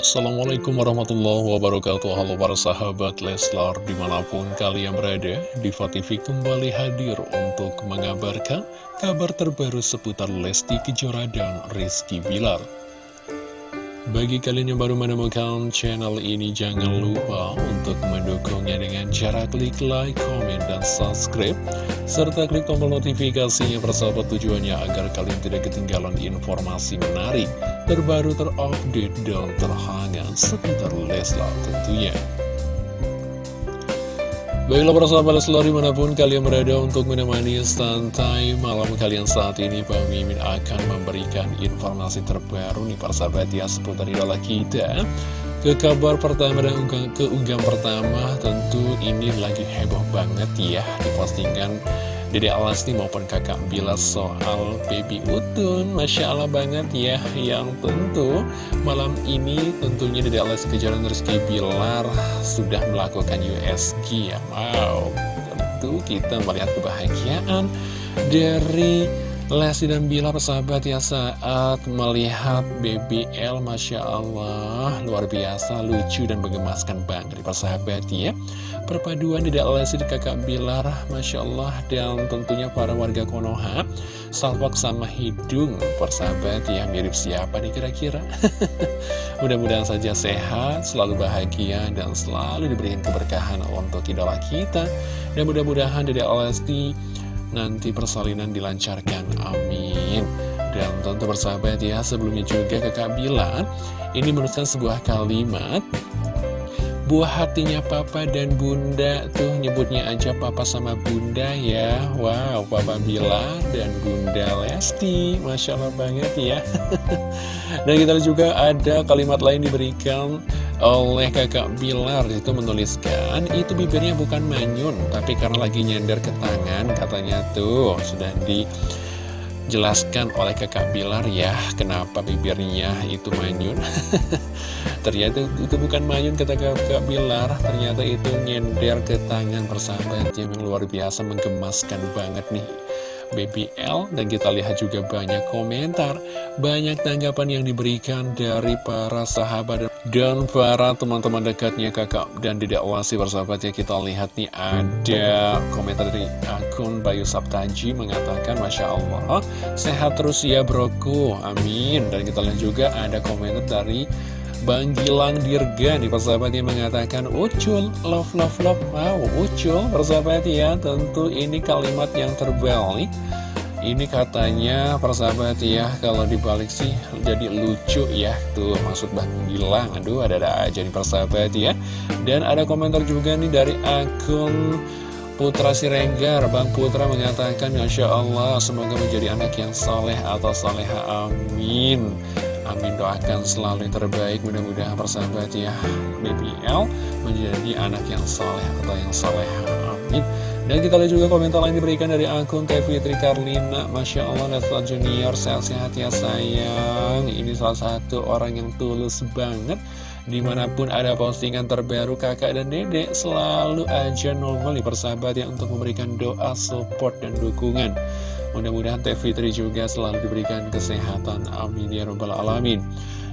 Assalamualaikum warahmatullahi wabarakatuh Halo para sahabat Leslar Di mana pun kalian berada Diva TV kembali hadir untuk mengabarkan Kabar terbaru seputar Lesti Kejora dan Rizky Bilar bagi kalian yang baru menemukan channel ini, jangan lupa untuk mendukungnya dengan cara klik like, comment, dan subscribe. Serta klik tombol notifikasinya persahabat tujuannya agar kalian tidak ketinggalan informasi menarik, terbaru, terupdate, dan terhangat seputar Leslar tentunya. Baiklah para sahabat Leslar di mana pun kalian berada untuk menemani santai malam kalian saat ini Bang Mimin akan memberikan informasi terbaru nih para sahabat ya seputar idola kita Ke kabar pertama dan ke unggahan pertama tentu ini lagi heboh banget ya di postingan Dede Alasti maupun kakak Bila soal baby Utun. Masya Allah banget ya Yang tentu malam ini tentunya Dede Alasti Kejaran Rizky Bilar Sudah melakukan USG ya. Wow Tentu kita melihat kebahagiaan Dari Lesti dan Bilar persahabat ya saat melihat BBL Masya Allah luar biasa lucu dan menggemaskan banget persahabat ya. Perpaduan tidak Lesti di kakak Bilar Masya Allah dan tentunya para warga Konoha salwak sama hidung persahabat ya mirip siapa nih kira-kira? Mudah-mudahan saja sehat selalu bahagia dan selalu diberikan keberkahan untuk idola kita. Dan mudah-mudahan tidak Lesti nanti persalinan dilancarkan, amin. Dan tentu bersahabat ya sebelumnya juga kakak bilang ini menuliskan sebuah kalimat buah hatinya papa dan bunda tuh nyebutnya aja papa sama bunda ya. Wow papa Bila dan bunda Lesti. Masya Allah banget ya. Dan kita juga ada kalimat lain diberikan oleh kakak Bilar itu menuliskan itu bibirnya bukan manyun tapi karena lagi nyender ke tangan katanya tuh. Sudah dijelaskan oleh kakak Bilar ya kenapa bibirnya itu manyun. Ternyata itu bukan manyun kata kakak Bilar. Ternyata itu nyender ke tangan persahabat yang luar biasa menggemaskan banget nih BBL dan kita lihat juga banyak komentar banyak tanggapan yang diberikan dari para sahabat dan para teman-teman dekatnya kakak dan tidak wasi bersahabat ya. Kita lihat nih ada komentar dari akun Bayu Saptaji mengatakan Masya Allah sehat terus ya broku. Amin. Dan kita lihat juga ada komentar dari Bang Gilang Dirga nih persahabat yang mengatakan Ucul, love love love. Wow, Ucul persahabat ya. Tentu ini kalimat yang terbalik. Ini katanya persahabat ya Kalau dibalik sih jadi lucu ya. Tuh maksud Bang Gilang. Aduh ada-ada aja nih persahabat ya. Dan ada komentar juga nih dari akun Putra Siregar, Bang Putra mengatakan Masya Allah semoga menjadi anak yang soleh atau soleha amin Amin doakan selalu yang terbaik. Mudah-mudahan persahabat ya BBL menjadi anak yang soleh atau yang soleh Amin. Dan kita lihat juga komentar lain diberikan dari akun Teh Fitri Karlina. Masya Allah Nesla Junior sehat-sehat ya sayang. Ini salah satu orang yang tulus banget. Di mana pun ada postingan terbaru kakak dan dedek Selalu aja normal nih persahabat ya Untuk memberikan doa, support, dan dukungan Mudah-mudahan Teh Fitri juga selalu diberikan kesehatan. Amin ya robbal alamin.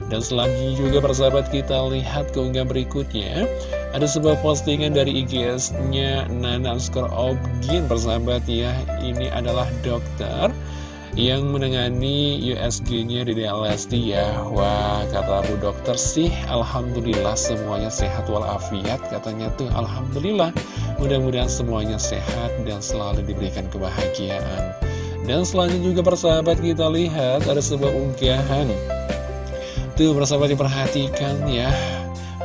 Dan selanjutnya juga persahabat kita lihat keunggahan berikutnya. Ada sebuah postingan dari IGS-nya Nana Skor Obgin persahabat ya. Ini adalah dokter yang menangani USG-nya di DLSD ya. Wah kata Bu Dokter sih Alhamdulillah semuanya sehat walafiat Katanya tuh. Alhamdulillah. Mudah-mudahan semuanya sehat dan selalu diberikan kebahagiaan dan selanjutnya juga persahabat kita lihat ada sebuah unggahan. Tuh persahabat diperhatikan ya.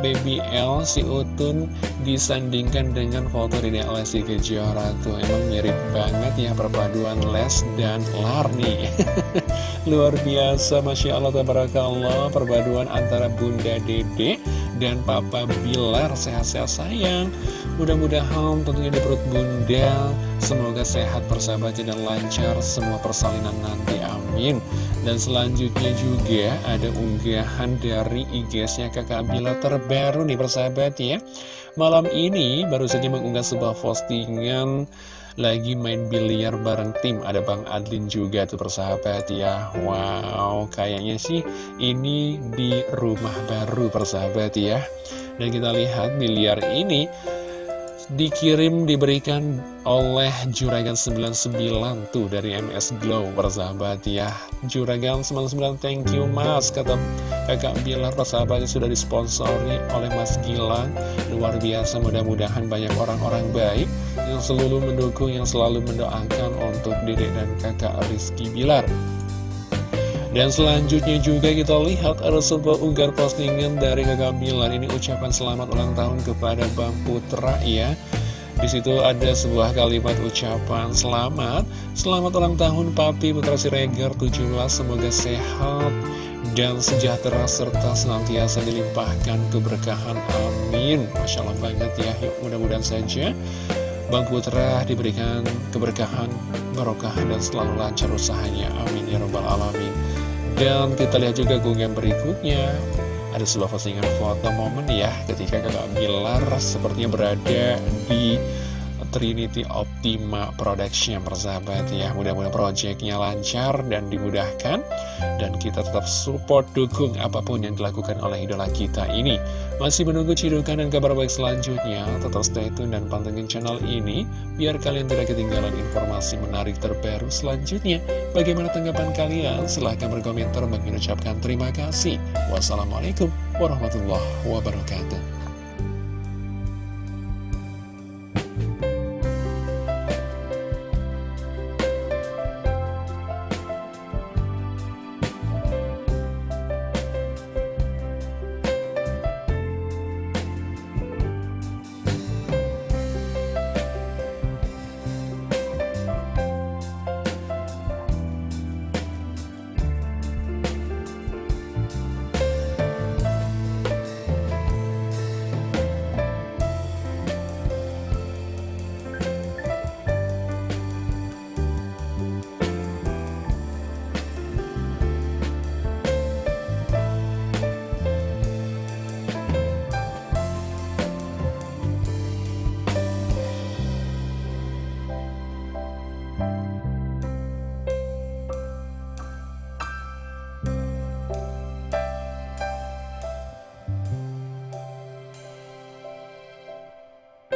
Baby L si Utun disandingkan dengan foto Dede Lesti Kejora tuh. Emang mirip banget ya perpaduan Les dan Lar nih luar biasa Masya Allah Tabarakallah perpaduan antara Bunda Dede dan Papa Bilar sehat-sehat sayang. Mudah-mudahan tentunya di perut Bunda semoga sehat persahabatnya dan lancar semua persalinan nanti amin. Dan selanjutnya juga ada unggahan dari IG-nya kakak Bila terbaru nih persahabat ya. Malam ini baru saja mengunggah sebuah postingan lagi main biliar bareng tim. Ada Bang Adlin juga tuh persahabat ya. Wow kayaknya sih ini di rumah baru persahabat ya. Dan kita lihat biliar ini dikirim diberikan oleh Juragan 99 tuh dari MS Glow persahabat ya. Juragan 99 thank you mas kata kakak Bilar persahabatnya sudah disponsori oleh Mas Gilang. Luar biasa mudah-mudahan banyak orang-orang baik yang selalu mendukung yang selalu mendoakan untuk dedek dan kakak Rizky Bilar dan selanjutnya juga kita lihat ada sebuah unggar postingan dari kakak Bilar Ini ucapan selamat ulang tahun kepada Bang Putra ya. Di situ ada sebuah kalimat ucapan selamat. Selamat ulang tahun Papi Putra Siregar 17 Semoga sehat dan sejahtera serta senantiasa dilimpahkan keberkahan. Amin. Masya Allah banget ya. Yuk mudah-mudahan saja Bang Putra diberikan keberkahan barokah dan selalu lancar usahanya. Amin ya robbal alamin dan kita lihat juga unggahan berikutnya. Ada sebuah postingan foto momen ya Ketika kakak Bilar sepertinya berada di Trinity Optima Production persahabat ya. Mudah-mudahan proyeknya lancar dan dimudahkan dan kita tetap support dukung apa pun yang dilakukan oleh idola kita ini. Masih menunggu cidukan dan kabar baik selanjutnya. Tetap stay tune dan pantengin channel ini biar kalian tidak ketinggalan informasi menarik terbaru selanjutnya. Bagaimana tanggapan kalian? Silahkan berkomentar mengucapkan terima kasih. Wassalamualaikum warahmatullahi wabarakatuh